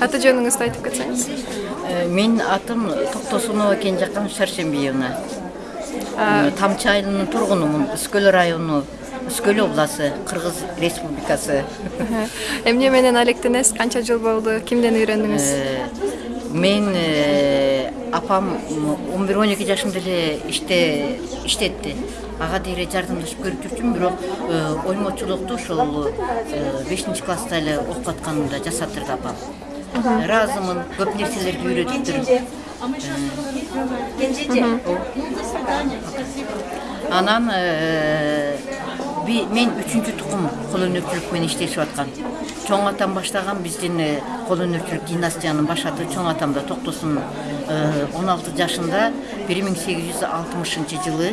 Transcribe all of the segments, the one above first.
аты жөнүңүздү айтып кетсеңиз Э, Менин атым Токтосунова Кенжакан Шаршембиевна. Э, Тамчы айылынын тургунумун. Үскөл району, Үскөл обласы, Кыргыз Республикасы. эмне менен алектенесиз канча жыл болду кимден үйрөндүңүз Э, Мен э, апам 11-12 жашымда эле иште иштетти. Ага дейре жардамдашып көрүп жүрчүмүн, бирок э, оймочулукту ошол 5 класста эле окуп атканымда жасатырды апам. Ыраазымын, көп нерселерди үйрөтүптүр. Анан э, мен үчүнчү тукум кол өнөрчүлүк менен иштешип аткан. Чоң атам баштаган биздин кол өнөрчүлүк династиянын баш аты чоң атам да токтосун э, 16 жашында 1860 жылы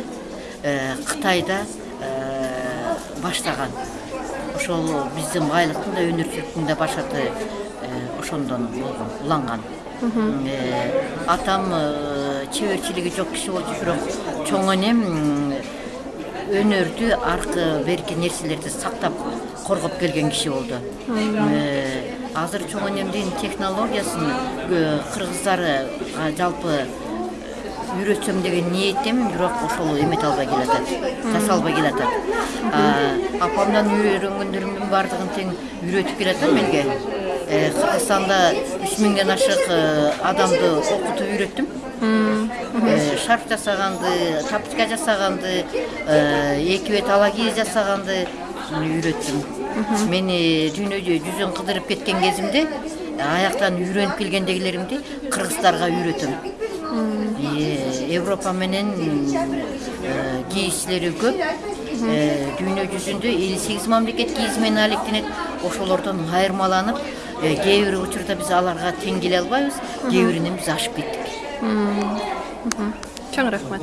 э, Кытайда э, баштаган. Ошол биздин байлыктын да өнөрчүлүктүн да баш аты ошондон болгон, уланган. Атам чеберчилиги жок киши болчу, бирок чоң энем м, өнөрдү аркы берки нерселерди сактап коргоп келген киши болду. Э, азыр чоң энемдин технологиясын э, кыргыздар жалпы үйрөтсөм деген ниеттемин бирок ошол эмете албай келатат жасалбай келатат. Апамдан үйрөнгөндөрүмдүн баардыгын тең үйрөтүп келатам элге Э, кыргызстанда үч миңден ашык э, адамды окутуп үйрөттүм. Э, шарф жасаганды тапочка жасаганды э, эки бет ала кийиз жасаганды үйрөттүм мени дүйнөдө жүзүн кыдырып кеткен кезимде аяктан үйрөнүп келгендегилеримди кыргыздарга үйрөтөм европа менен э, кийизчилери көп. Дүйнө жүзүндө элүү сегиз мамлекет кийиз менен алектенет ошолордон айырмаланып кээ бир учурда биз аларга тең келе албайбыз. Кээ биринен биз ашып кеттик чоң рахмат.